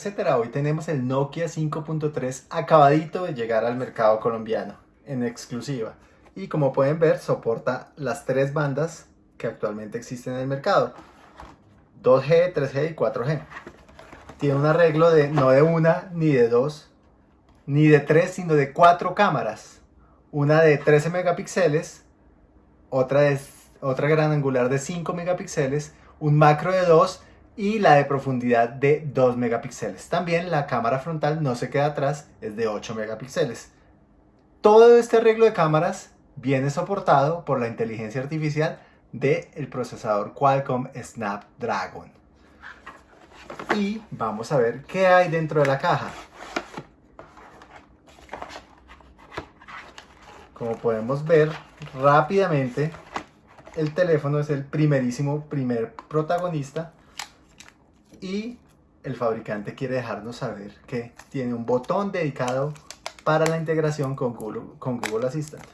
TechCetera. Hoy tenemos el Nokia 5.3 acabadito de llegar al mercado colombiano en exclusiva. Y como pueden ver, soporta las tres bandas que actualmente existen en el mercado. 2G, 3G y 4G. Tiene un arreglo de no de una, ni de dos, ni de tres, sino de cuatro cámaras. Una de 13 megapíxeles, otra, de, otra gran angular de 5 megapíxeles, un macro de 2 y la de profundidad de 2 megapíxeles. También la cámara frontal no se queda atrás, es de 8 megapíxeles. Todo este arreglo de cámaras viene soportado por la inteligencia artificial del el procesador Qualcomm Snapdragon. Y vamos a ver qué hay dentro de la caja. Como podemos ver rápidamente, el teléfono es el primerísimo primer protagonista y el fabricante quiere dejarnos saber que tiene un botón dedicado para la integración con Google, con Google Assistant.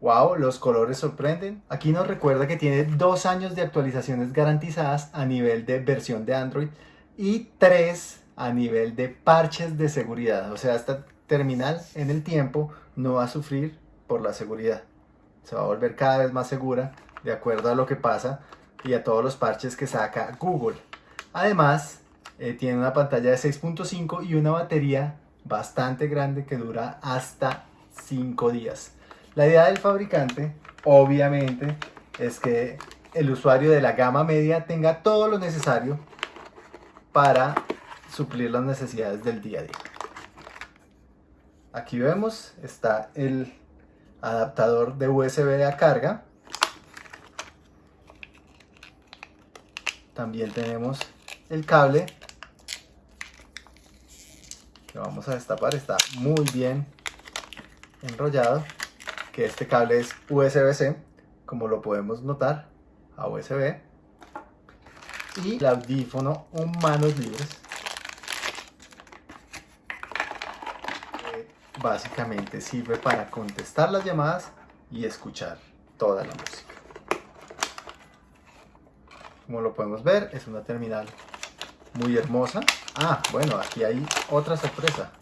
Wow, los colores sorprenden. Aquí nos recuerda que tiene dos años de actualizaciones garantizadas a nivel de versión de Android y tres a nivel de parches de seguridad. O sea, esta terminal en el tiempo no va a sufrir por la seguridad. Se va a volver cada vez más segura de acuerdo a lo que pasa y a todos los parches que saca Google. Además, eh, tiene una pantalla de 6.5 y una batería bastante grande que dura hasta 5 días. La idea del fabricante, obviamente, es que el usuario de la gama media tenga todo lo necesario para suplir las necesidades del día a día. Aquí vemos, está el adaptador de USB a carga También tenemos el cable que vamos a destapar. Está muy bien enrollado. Que este cable es USB-C, como lo podemos notar, a USB. Y el audífono en manos libres. básicamente sirve para contestar las llamadas y escuchar toda la música. Como lo podemos ver, es una terminal muy hermosa. Ah, bueno, aquí hay otra sorpresa.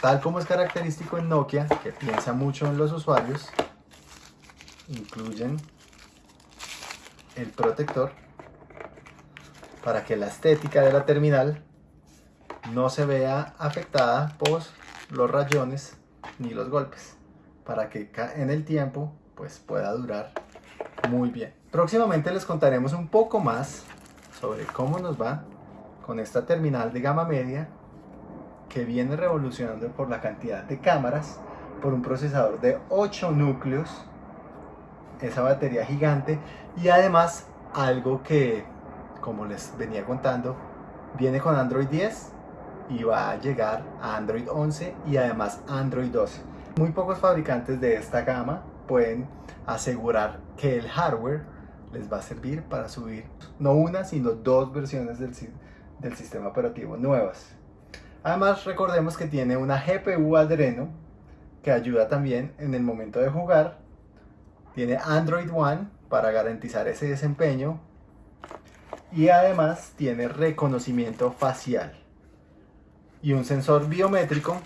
Tal como es característico en Nokia, que piensa mucho en los usuarios, incluyen el protector para que la estética de la terminal no se vea afectada por los rayones ni los golpes para que en el tiempo pues pueda durar muy bien Próximamente les contaremos un poco más sobre cómo nos va con esta terminal de gama media que viene revolucionando por la cantidad de cámaras, por un procesador de 8 núcleos, esa batería gigante y además algo que, como les venía contando, viene con Android 10 y va a llegar a Android 11 y además Android 12. Muy pocos fabricantes de esta gama pueden asegurar que el hardware les va a servir para subir no una, sino dos versiones del, del sistema operativo nuevas. Además, recordemos que tiene una GPU Adreno que ayuda también en el momento de jugar. Tiene Android One para garantizar ese desempeño. Y además tiene reconocimiento facial. Y un sensor biométrico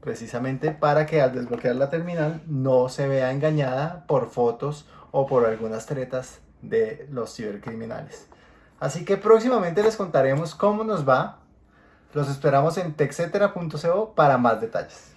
precisamente para que al desbloquear la terminal no se vea engañada por fotos o por algunas tretas de los cibercriminales. Así que próximamente les contaremos cómo nos va. Los esperamos en texetera.co para más detalles.